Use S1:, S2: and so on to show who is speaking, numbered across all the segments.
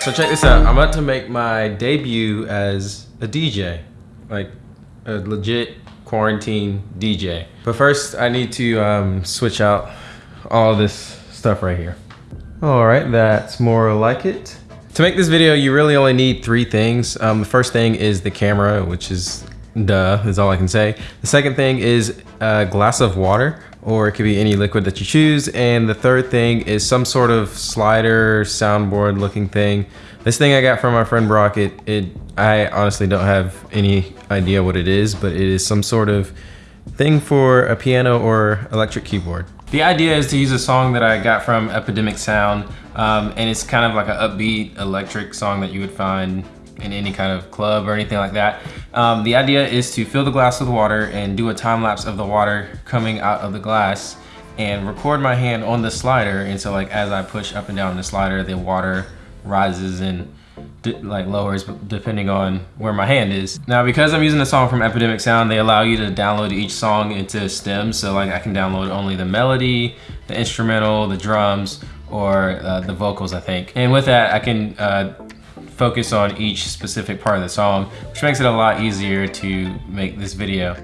S1: So check this out. I'm about to make my debut as a DJ, like a legit quarantine DJ. But first I need to um, switch out all this stuff right here. All right, that's more like it. To make this video, you really only need three things. Um, the first thing is the camera, which is duh, is all I can say. The second thing is a glass of water, or it could be any liquid that you choose. And the third thing is some sort of slider, soundboard looking thing. This thing I got from my friend Brock, it, it, I honestly don't have any idea what it is, but it is some sort of thing for a piano or electric keyboard. The idea is to use a song that I got from Epidemic Sound, um, and it's kind of like an upbeat electric song that you would find in any kind of club or anything like that. Um, the idea is to fill the glass with water and do a time lapse of the water coming out of the glass and record my hand on the slider. And so like as I push up and down the slider, the water rises and like lowers depending on where my hand is. Now because I'm using a song from Epidemic Sound, they allow you to download each song into stems. So like I can download only the melody, the instrumental, the drums, or uh, the vocals I think. And with that I can uh, focus on each specific part of the song, which makes it a lot easier to make this video.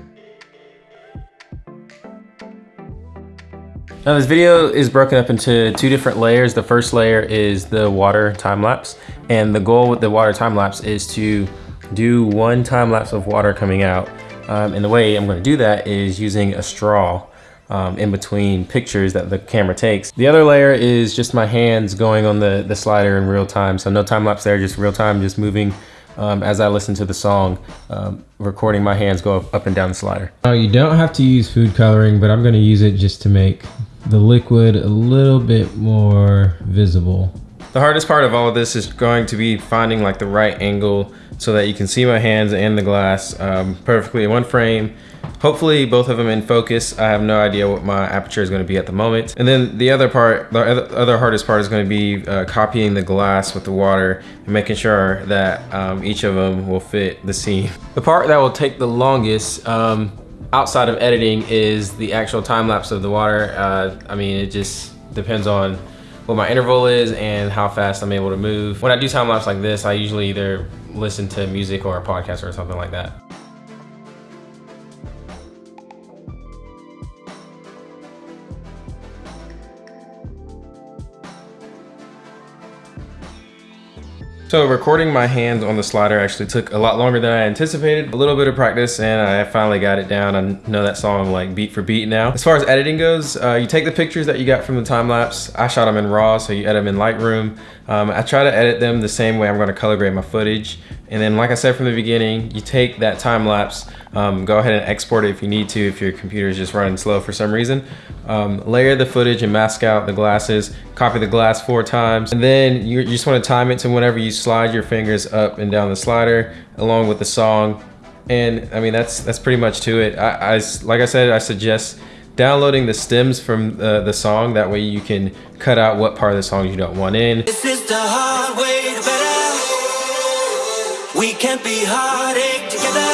S1: Now this video is broken up into two different layers. The first layer is the water time lapse. And the goal with the water time lapse is to do one time lapse of water coming out. Um, and the way I'm gonna do that is using a straw um, in between pictures that the camera takes. The other layer is just my hands going on the, the slider in real time. So no time lapse there, just real time, just moving um, as I listen to the song, um, recording my hands go up, up and down the slider. Now you don't have to use food coloring, but I'm gonna use it just to make the liquid a little bit more visible. The hardest part of all of this is going to be finding like the right angle so that you can see my hands and the glass um, perfectly in one frame. Hopefully both of them in focus. I have no idea what my aperture is going to be at the moment. And then the other part, the other hardest part is going to be uh, copying the glass with the water and making sure that um, each of them will fit the scene. The part that will take the longest um, outside of editing is the actual time lapse of the water. Uh, I mean, it just depends on what my interval is and how fast I'm able to move. When I do time lapse like this, I usually either listen to music or a podcast or something like that. So recording my hands on the slider actually took a lot longer than I anticipated. A little bit of practice and I finally got it down. I know that song like beat for beat now. As far as editing goes, uh, you take the pictures that you got from the time lapse. I shot them in RAW, so you edit them in Lightroom. Um, I try to edit them the same way I'm gonna color grade my footage. And then like I said from the beginning, you take that time lapse, um, go ahead and export it if you need to, if your computer is just running slow for some reason. Um, layer the footage and mask out the glasses, copy the glass four times, and then you, you just wanna time it to whenever you slide your fingers up and down the slider along with the song. And I mean, that's that's pretty much to it. I, I like I said, I suggest downloading the stems from uh, the song. That way you can cut out what part of the song you don't want in. this is the hard We can't be heartache together.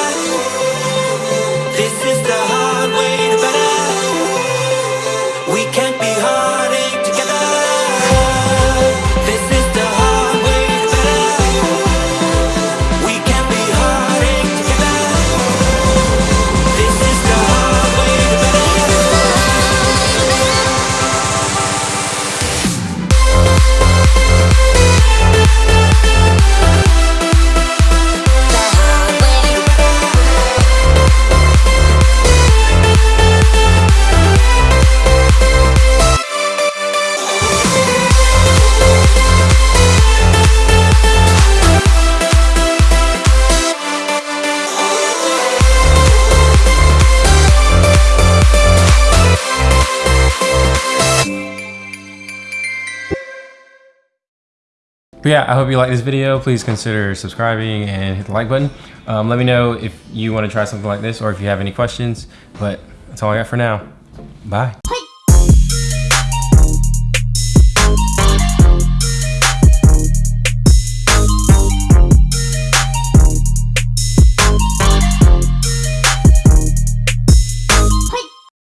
S1: But yeah, I hope you like this video. Please consider subscribing and hit the like button. Um, let me know if you want to try something like this or if you have any questions. But that's all I got for now. Bye.